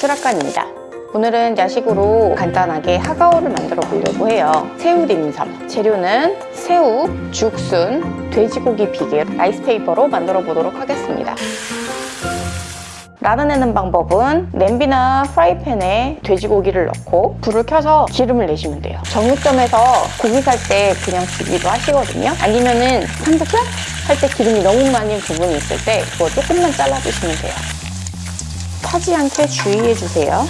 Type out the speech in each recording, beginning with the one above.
수락관입니다. 오늘은 야식으로 간단하게 하가오를 만들어 보려고 해요. 새우 딤섬. 재료는 새우, 죽순, 돼지고기 비계, 라이스페이퍼로 만들어 보도록 하겠습니다. 라르내는 방법은 냄비나 프라이팬에 돼지고기를 넣고 불을 켜서 기름을 내시면 돼요. 정육점에서 고기 살 때 그냥 주기도 하시거든요. 아니면은 삼겹살 할 때 기름이 너무 많은 부분이 있을 때 그거 조금만 잘라주시면 돼요. 타지 않게 주의해주세요.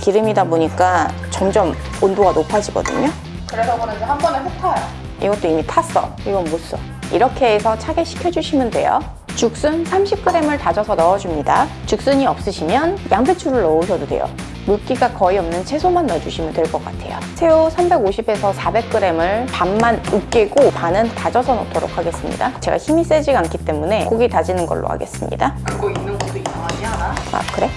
기름이다 보니까 점점 온도가 높아지거든요. 그래서 그런지 한 번에 훅 타요. 이것도 이미 탔어. 이건 못 써. 이렇게 해서 차게 식혀주시면 돼요. 죽순 30g을 다져서 넣어줍니다. 죽순이 없으시면 양배추를 넣으셔도 돼요. 물기가 거의 없는 채소만 넣어주시면 될 것 같아요. 새우 350에서 400g을 반만 으깨고 반은 다져서 넣도록 하겠습니다. 제가 힘이 세지가 않기 때문에 고기 다지는 걸로 하겠습니다. 그거 있는 아? 아 그래?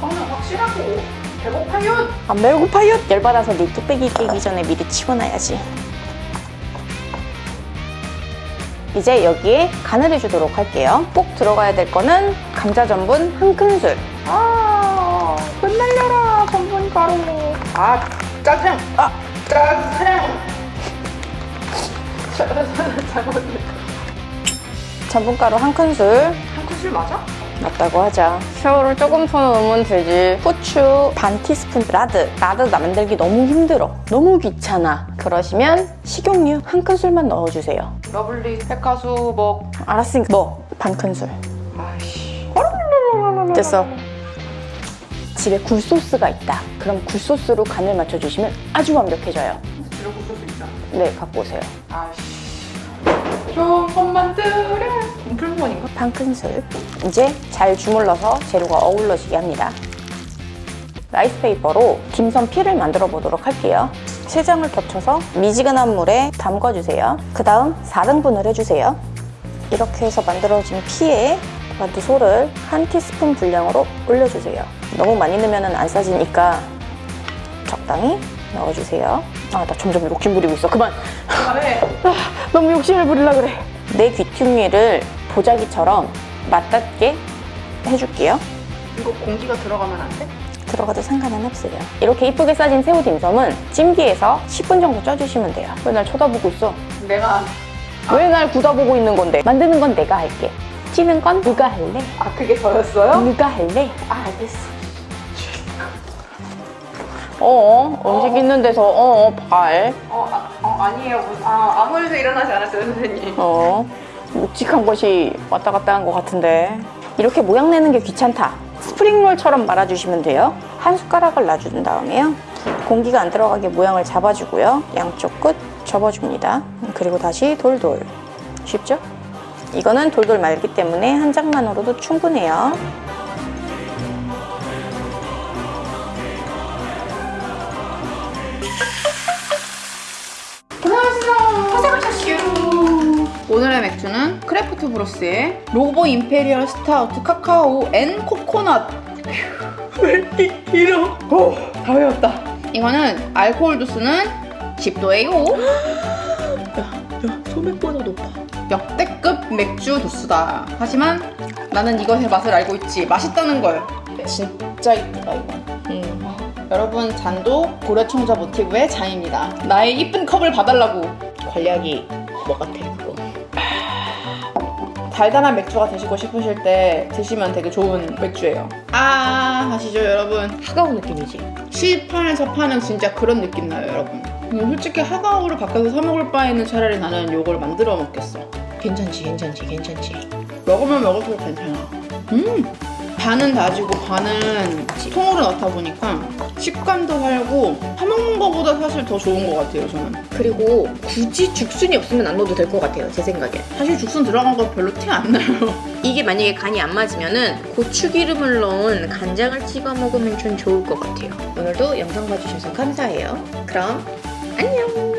성능 확실하고 배고파요. 안 배고파요? 열받아서 네 뚝배기 깨기 전에 미리 치워놔야지. 이제 여기에 간을 해주도록 할게요. 꼭 들어가야 될 거는 감자 전분 한 큰술. 아, 끝날려라 전분 가루. 아, 짜증. 아, 짜증. 잘못. 전분가루 한 큰술 한 큰술 맞아? 넣었다고 하자. 새우를 조금 더 넣으면 되지. 후추 반 티스푼 라드. 라드 만들기 너무 힘들어. 너무 귀찮아. 그러시면 식용유 한 큰술만 넣어주세요. lovely 백화수 먹. 알았으니까 넣어. 반 큰술. 아이씨. 됐어. 집에 굴소스가 있다. 그럼 굴소스로 간을 맞춰주시면 아주 완벽해져요. 집에 굴소스 있잖아. 네, 갖고 오세요. 아이씨. 좋은 만들어. 풀무원인가? 반 큰술. 이제 잘 주물러서 재료가 어울러지게 합니다. 라이스 페이퍼로 딤섬 피를 만들어 보도록 할게요. 세 장을 겹쳐서 미지근한 물에 담궈주세요. 그 다음 4등분을 해주세요. 이렇게 해서 만들어진 피에 만두소를 한 티스푼 분량으로 올려주세요. 너무 많이 넣으면 안 싸지니까 적당히 넣어주세요. 아, 나 점점 욕심 부리고 있어. 그만! 그만해. 아, 너무 욕심을 부리려 그래. 내 귀퉁이를 보자기처럼 맞닿게 해줄게요. 이거 공기가 들어가면 안 돼? 들어가도 상관은 없어요. 이렇게 이쁘게 싸진 새우 딤섬은 찜기에서 10분 정도 쪄주시면 돼요. 왜 날 쳐다보고 있어? 내가 왜날 굳어보고 있는 건데? 만드는 건 내가 할게. 찌는 건 누가 할래? 아 그게 저였어요? 누가 할래? 아 알겠어. 어, 음식 있는 데서 어, 발. 어, 아, 어 아니에요. 아 아무 일도 일어나지 않았어요 선생님. 어, 묵직한 것이 왔다 갔다 한 것 같은데. 이렇게 모양 내는 게 귀찮다. 스프링롤처럼 말아주시면 돼요. 한 숟가락을 놔준 다음에요. 공기가 안 들어가게 모양을 잡아주고요. 양쪽 끝 접어줍니다. 그리고 다시 돌돌. 쉽죠? 이거는 돌돌 말기 때문에 한 장만으로도 충분해요. 오늘의 맥주는 크래프트 브로스의 로보 imperial stout 카카오 and 코코넛. 왜 이렇게 길어? 오, 다 외웠다. 이거는 알코올 도수는 10도예요. 야, 소맥보다 높아. 역대급 맥주 도수다. 하지만 나는 이것의 맛을 알고 있지. 맛있다는 걸. 진짜 이쁘다 이거. 음. 여러분 잔도 고려청자 모티브의 잔입니다. 나의 이쁜 컵을 봐달라고. 관리하기 뭐 같아 그거. 달달한 맥주가 드시고 싶으실 때 드시면 되게 좋은 맥주예요. 아 아시죠 여러분? 하가오 느낌이지. 시판에서 파는 진짜 그런 느낌 나요 여러분. 근데 솔직히 하가오를 밖에서 사 먹을 바에는 차라리 나는 이걸 만들어 먹겠어. 괜찮지, 괜찮지, 괜찮지. 먹으면 먹을수록 괜찮아. 음! 반은 다지고 반은 통으로 넣다 보니까 식감도 살고 사먹는 거보다 사실 더 좋은 것 같아요 저는. 그리고 굳이 죽순이 없으면 안 넣어도 될 것 같아요, 제 생각엔. 사실 죽순 들어간 거 별로 티 안 나요. 이게 만약에 간이 안 맞으면은 고추기름을 넣은 간장을 찍어 먹으면 좀 좋을 것 같아요. 오늘도 영상 봐주셔서 감사해요. 그럼 안녕!